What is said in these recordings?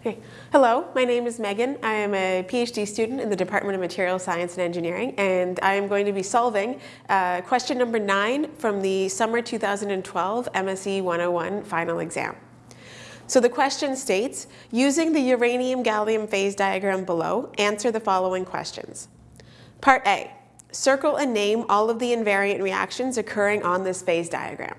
Okay. Hello, my name is Megan. I am a PhD student in the Department of Material Science and Engineering, and I am going to be solving uh, question number nine from the summer 2012 MSE 101 final exam. So the question states, using the uranium-gallium phase diagram below, answer the following questions. Part A, circle and name all of the invariant reactions occurring on this phase diagram.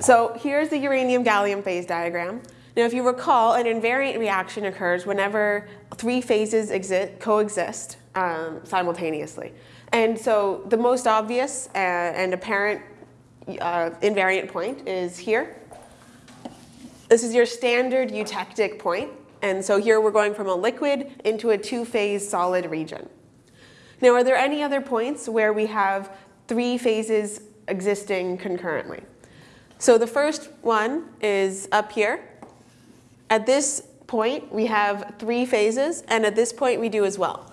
So here's the uranium-gallium phase diagram. Now, if you recall, an invariant reaction occurs whenever three phases exist, coexist um, simultaneously. And so the most obvious uh, and apparent uh, invariant point is here. This is your standard eutectic point. And so here we're going from a liquid into a two-phase solid region. Now, are there any other points where we have three phases existing concurrently? So the first one is up here. At this point, we have three phases, and at this point, we do as well.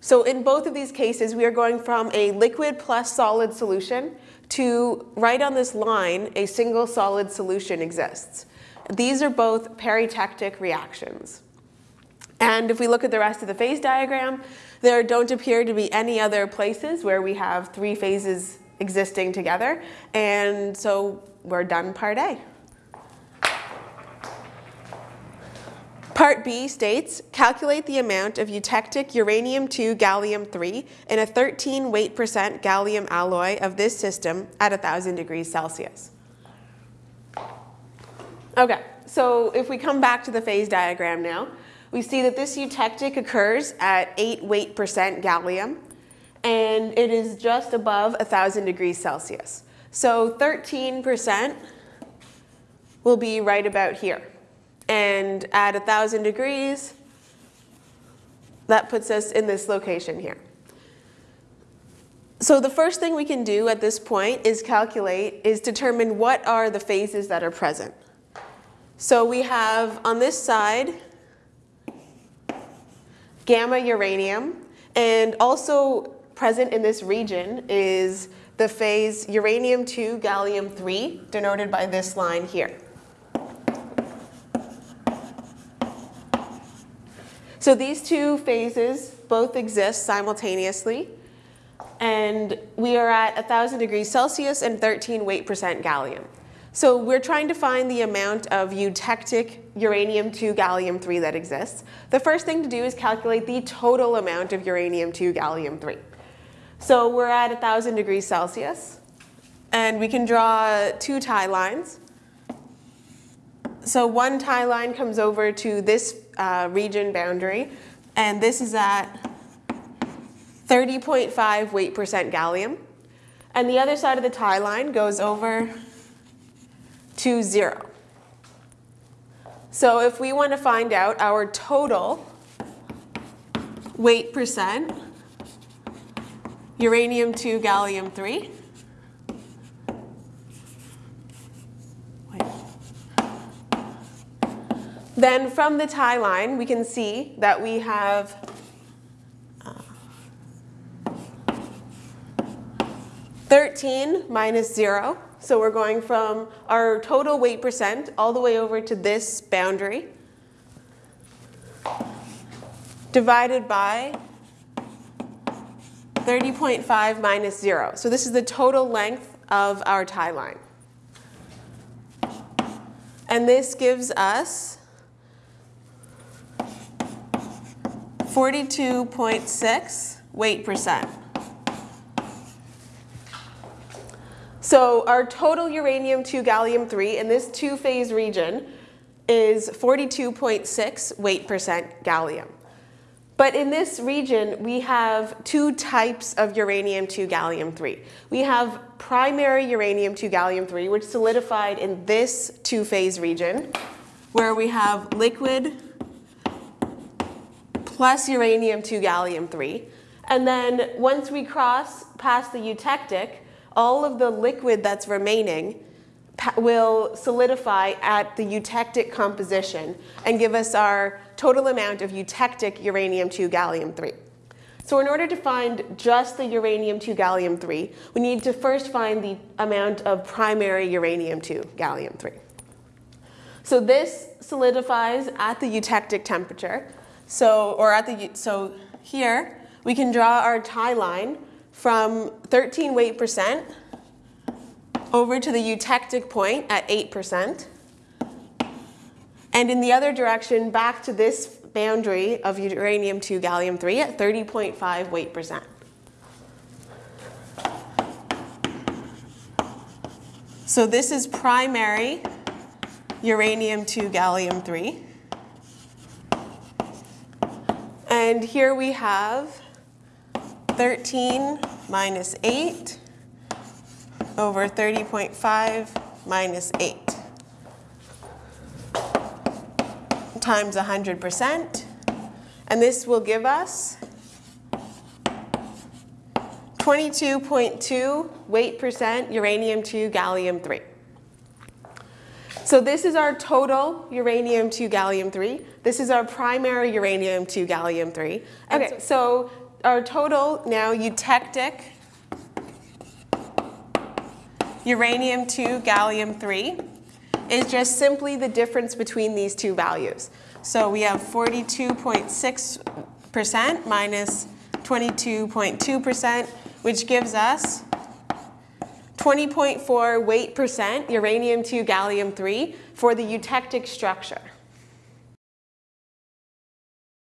So in both of these cases, we are going from a liquid plus solid solution to right on this line, a single solid solution exists. These are both peritectic reactions. And if we look at the rest of the phase diagram, there don't appear to be any other places where we have three phases existing together. And so we're done part A. Part B states, calculate the amount of eutectic uranium-2 gallium-3 in a 13 weight percent gallium alloy of this system at 1,000 degrees Celsius. Okay, so if we come back to the phase diagram now, we see that this eutectic occurs at 8 weight percent gallium, and it is just above 1,000 degrees Celsius. So 13% will be right about here. And at 1,000 degrees, that puts us in this location here. So the first thing we can do at this point is calculate, is determine what are the phases that are present. So we have on this side, gamma uranium, and also present in this region is the phase uranium-2 gallium-3, denoted by this line here. So these two phases both exist simultaneously. And we are at 1,000 degrees Celsius and 13 weight percent gallium. So we're trying to find the amount of eutectic uranium-2 gallium-3 that exists. The first thing to do is calculate the total amount of uranium-2 gallium-3. So we're at 1,000 degrees Celsius. And we can draw two tie lines. So one tie line comes over to this uh, region boundary, and this is at 30.5 weight percent gallium. And the other side of the tie line goes over to zero. So if we want to find out our total weight percent, uranium-2 gallium-3, Then from the tie line, we can see that we have uh, 13 minus 0. So we're going from our total weight percent all the way over to this boundary divided by 30.5 minus 0. So this is the total length of our tie line. And this gives us 42.6 weight percent. So our total uranium-2 gallium-3 in this two-phase region is 42.6 weight percent gallium. But in this region, we have two types of uranium-2 gallium-3. We have primary uranium-2 gallium-3, which solidified in this two-phase region, where we have liquid plus uranium-2 gallium-3. And then once we cross past the eutectic, all of the liquid that's remaining will solidify at the eutectic composition and give us our total amount of eutectic uranium-2 gallium-3. So in order to find just the uranium-2 gallium-3, we need to first find the amount of primary uranium-2 gallium-3. So this solidifies at the eutectic temperature. So, or at the, so here, we can draw our tie line from 13 weight percent over to the eutectic point at 8%. And in the other direction, back to this boundary of uranium-2 gallium-3 at 30.5 weight percent. So this is primary uranium-2 gallium-3. And here we have 13 minus 8 over 30.5 minus 8 times 100%. And this will give us 22.2 weight percent uranium-2 gallium-3. So this is our total uranium-2 gallium-3. This is our primary uranium-2 gallium-3. Okay, so our total now eutectic uranium-2 gallium-3 is just simply the difference between these two values. So we have 42.6% minus 22.2%, which gives us 20.4 weight percent uranium-2 gallium-3 for the eutectic structure.